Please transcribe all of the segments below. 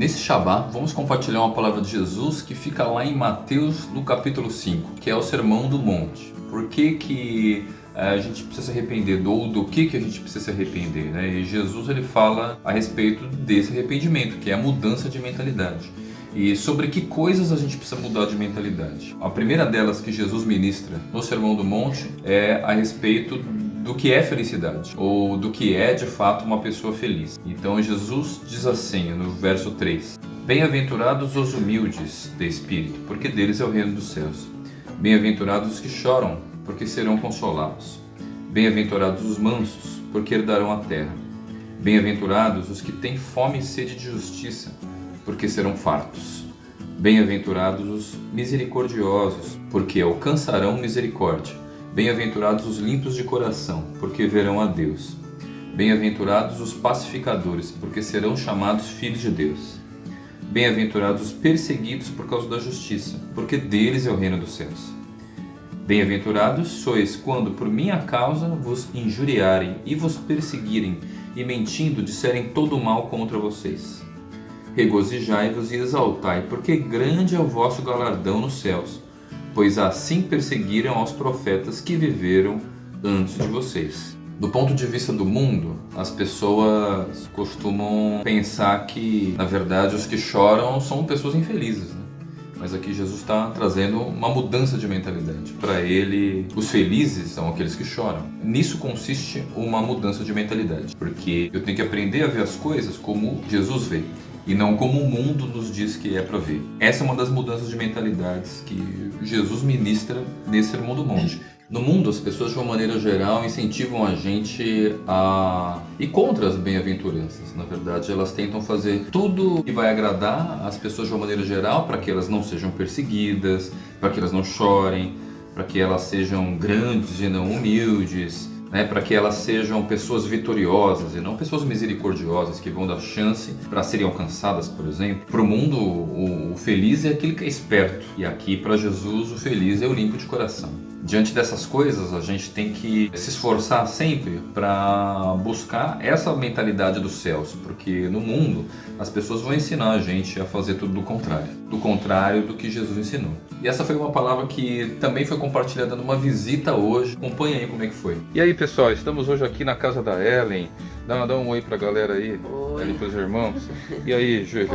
Nesse Shabá, vamos compartilhar uma palavra de Jesus que fica lá em Mateus, no capítulo 5, que é o Sermão do Monte. Por que que eh, a gente precisa se arrepender, ou do que, que a gente precisa se arrepender. Né? E Jesus ele fala a respeito desse arrependimento, que é a mudança de mentalidade. E sobre que coisas a gente precisa mudar de mentalidade. A primeira delas que Jesus ministra no Sermão do Monte é a respeito do que é felicidade, ou do que é de fato uma pessoa feliz. Então Jesus diz assim no verso 3: Bem-aventurados os humildes de espírito, porque deles é o reino dos céus. Bem-aventurados os que choram, porque serão consolados. Bem-aventurados os mansos, porque herdarão a terra. Bem-aventurados os que têm fome e sede de justiça, porque serão fartos. Bem-aventurados os misericordiosos, porque alcançarão misericórdia. Bem-aventurados os limpos de coração, porque verão a Deus. Bem-aventurados os pacificadores, porque serão chamados filhos de Deus. Bem-aventurados os perseguidos por causa da justiça, porque deles é o reino dos céus. Bem-aventurados sois quando por minha causa vos injuriarem e vos perseguirem, e mentindo disserem todo o mal contra vocês. Regozijai-vos e exaltai, porque grande é o vosso galardão nos céus pois assim perseguiram aos profetas que viveram antes de vocês. Do ponto de vista do mundo, as pessoas costumam pensar que, na verdade, os que choram são pessoas infelizes. Né? Mas aqui Jesus está trazendo uma mudança de mentalidade. Para ele, os felizes são aqueles que choram. Nisso consiste uma mudança de mentalidade, porque eu tenho que aprender a ver as coisas como Jesus vê e não como o mundo nos diz que é para ver. Essa é uma das mudanças de mentalidades que Jesus ministra nesse Sermão do Monte. No mundo, as pessoas, de uma maneira geral, incentivam a gente a ir contra as bem-aventuranças. Na verdade, elas tentam fazer tudo que vai agradar as pessoas de uma maneira geral para que elas não sejam perseguidas, para que elas não chorem, para que elas sejam grandes e não humildes, né, para que elas sejam pessoas vitoriosas e não pessoas misericordiosas que vão dar chance para serem alcançadas, por exemplo. Para o mundo, o, feliz é aquele que é esperto, e aqui para Jesus o feliz é o limpo de coração. Diante dessas coisas, a gente tem que se esforçar sempre para buscar essa mentalidade dos céus, porque no mundo as pessoas vão ensinar a gente a fazer tudo do contrário, do contrário do que Jesus ensinou. E essa foi uma palavra que também foi compartilhada numa visita hoje. Acompanha aí como é que foi. E aí, pessoal, estamos hoje aqui na casa da Ellen. Dá, dá um oi pra galera aí, oi. Ellen pros irmãos. E aí, Júlio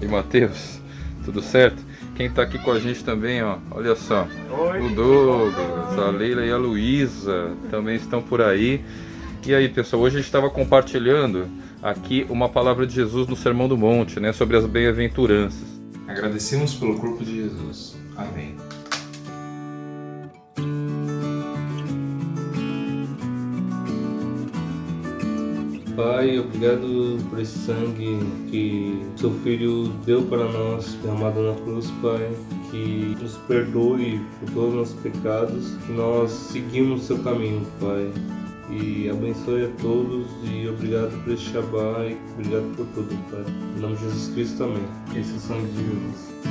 e Matheus, tudo certo? Quem tá aqui com a gente também, ó, olha só. Oi. O Douglas, a Leila e a Luísa também estão por aí. E aí, pessoal, hoje a gente estava compartilhando aqui uma palavra de Jesus no Sermão do Monte, né, sobre as bem-aventuranças. Agradecemos pelo corpo de Jesus. Pai, obrigado por esse sangue que seu Filho deu para nós, derramado na cruz, Pai. Que nos perdoe por todos os nossos pecados, que nós seguimos seu caminho, Pai. E abençoe a todos e obrigado por esse Shabbat e obrigado por tudo, Pai. Em nome de Jesus Cristo, amém. Esse é o sangue de Jesus.